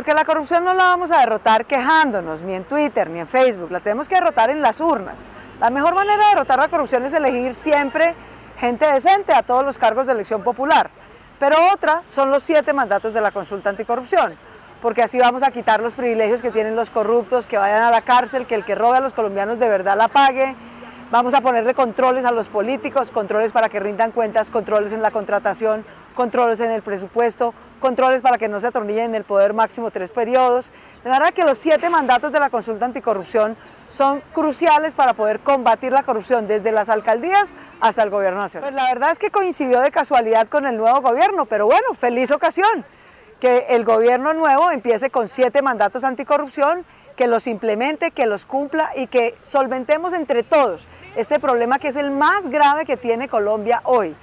Porque la corrupción no la vamos a derrotar quejándonos, ni en Twitter, ni en Facebook, la tenemos que derrotar en las urnas. La mejor manera de derrotar la corrupción es elegir siempre gente decente a todos los cargos de elección popular. Pero otra son los siete mandatos de la consulta anticorrupción, porque así vamos a quitar los privilegios que tienen los corruptos, que vayan a la cárcel, que el que robe a los colombianos de verdad la pague, Vamos a ponerle controles a los políticos, controles para que rindan cuentas, controles en la contratación, controles en el presupuesto, controles para que no se atornillen en el poder máximo tres periodos. De manera que los siete mandatos de la consulta anticorrupción son cruciales para poder combatir la corrupción desde las alcaldías hasta el gobierno nacional. Pues la verdad es que coincidió de casualidad con el nuevo gobierno, pero bueno, feliz ocasión que el gobierno nuevo empiece con siete mandatos anticorrupción que los implemente, que los cumpla y que solventemos entre todos este problema que es el más grave que tiene Colombia hoy.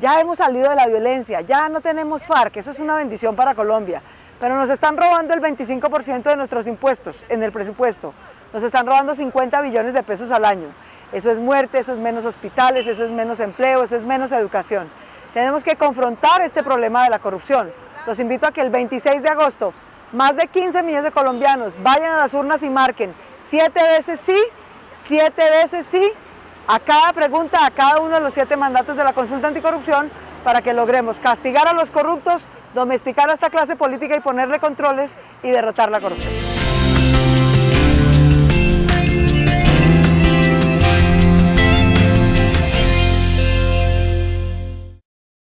Ya hemos salido de la violencia, ya no tenemos FARC, eso es una bendición para Colombia, pero nos están robando el 25% de nuestros impuestos en el presupuesto, nos están robando 50 billones de pesos al año. Eso es muerte, eso es menos hospitales, eso es menos empleo, eso es menos educación. Tenemos que confrontar este problema de la corrupción. Los invito a que el 26 de agosto más de 15 millones de colombianos vayan a las urnas y marquen siete veces sí, siete veces sí, a cada pregunta, a cada uno de los siete mandatos de la consulta anticorrupción para que logremos castigar a los corruptos, domesticar a esta clase política y ponerle controles y derrotar la corrupción.